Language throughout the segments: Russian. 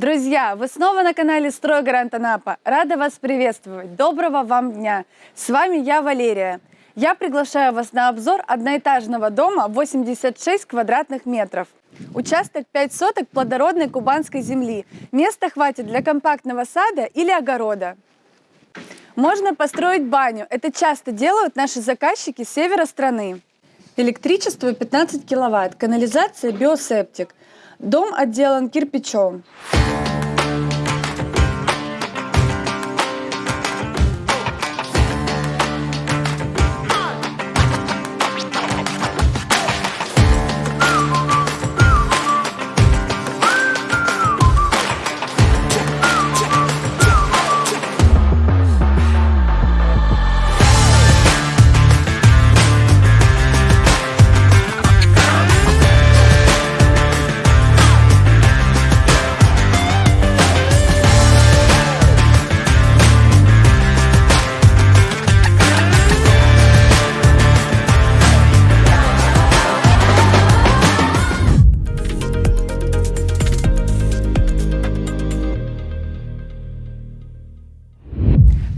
Друзья, вы снова на канале «Стройгарант Анапа». Рада вас приветствовать. Доброго вам дня. С вами я, Валерия. Я приглашаю вас на обзор одноэтажного дома 86 квадратных метров. Участок 5 соток плодородной кубанской земли. Места хватит для компактного сада или огорода. Можно построить баню. Это часто делают наши заказчики с севера страны. Электричество 15 киловатт, канализация биосептик. Дом отделан кирпичом.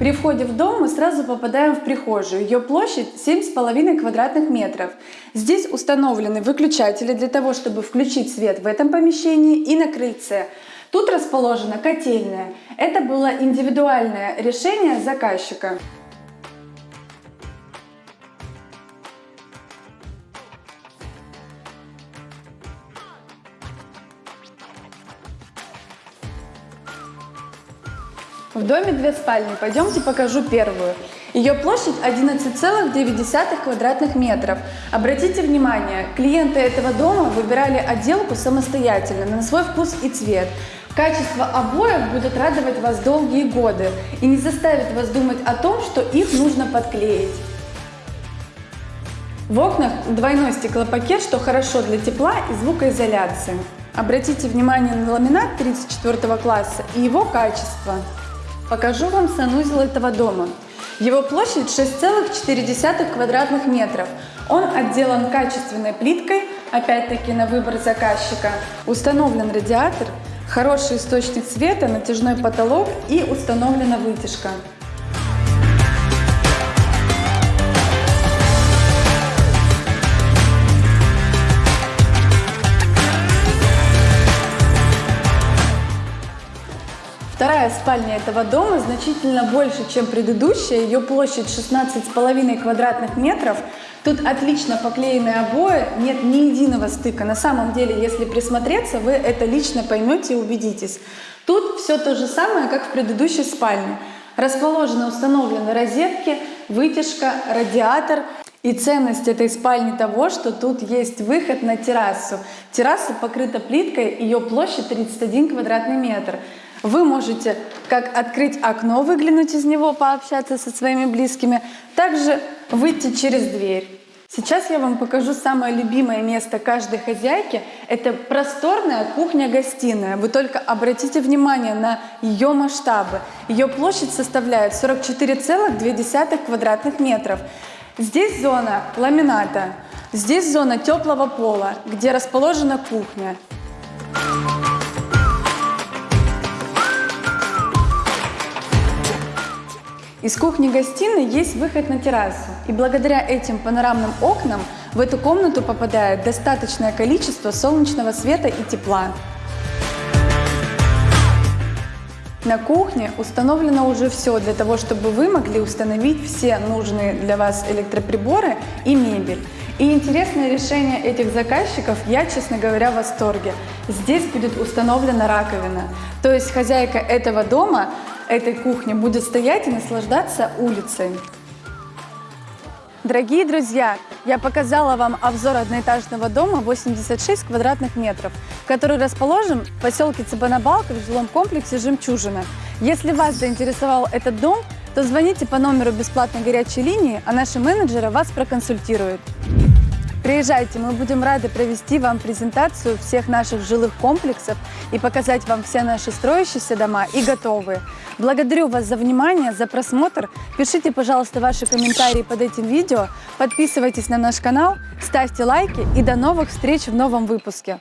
При входе в дом мы сразу попадаем в прихожую. Ее площадь 7,5 квадратных метров. Здесь установлены выключатели для того, чтобы включить свет в этом помещении и на крыльце. Тут расположена котельная. Это было индивидуальное решение заказчика. В доме две спальни. Пойдемте покажу первую. Ее площадь 11,9 квадратных метров. Обратите внимание, клиенты этого дома выбирали отделку самостоятельно, на свой вкус и цвет. Качество обоев будет радовать вас долгие годы и не заставит вас думать о том, что их нужно подклеить. В окнах двойной стеклопакет, что хорошо для тепла и звукоизоляции. Обратите внимание на ламинат 34 класса и его качество. Покажу вам санузел этого дома. Его площадь 6,4 квадратных метров. Он отделан качественной плиткой, опять-таки на выбор заказчика. Установлен радиатор, хороший источник света, натяжной потолок и установлена вытяжка. Спальня этого дома значительно больше, чем предыдущая. Ее площадь 16,5 квадратных метров. Тут отлично поклеены обои, нет ни единого стыка. На самом деле, если присмотреться, вы это лично поймете и убедитесь. Тут все то же самое, как в предыдущей спальне. Расположены установлены розетки, вытяжка, радиатор. И ценность этой спальни того, что тут есть выход на террасу. Терраса покрыта плиткой, ее площадь 31 квадратный метр. Вы можете как открыть окно, выглянуть из него, пообщаться со своими близкими, также выйти через дверь. Сейчас я вам покажу самое любимое место каждой хозяйки. Это просторная кухня-гостиная. Вы только обратите внимание на ее масштабы. Ее площадь составляет 44,2 квадратных метров. Здесь зона ламината, здесь зона теплого пола, где расположена кухня. Из кухни-гостиной есть выход на террасу, и благодаря этим панорамным окнам в эту комнату попадает достаточное количество солнечного света и тепла. На кухне установлено уже все для того, чтобы вы могли установить все нужные для вас электроприборы и мебель. И интересное решение этих заказчиков, я, честно говоря, в восторге. Здесь будет установлена раковина. То есть хозяйка этого дома этой кухни будет стоять и наслаждаться улицей. Дорогие друзья, я показала вам обзор одноэтажного дома 86 квадратных метров, который расположен в поселке Цыбанабалка в жилом комплексе «Жемчужина». Если вас заинтересовал этот дом, то звоните по номеру бесплатной горячей линии, а наши менеджеры вас проконсультируют. Приезжайте, мы будем рады провести вам презентацию всех наших жилых комплексов и показать вам все наши строящиеся дома и готовые. Благодарю вас за внимание, за просмотр. Пишите, пожалуйста, ваши комментарии под этим видео, подписывайтесь на наш канал, ставьте лайки и до новых встреч в новом выпуске.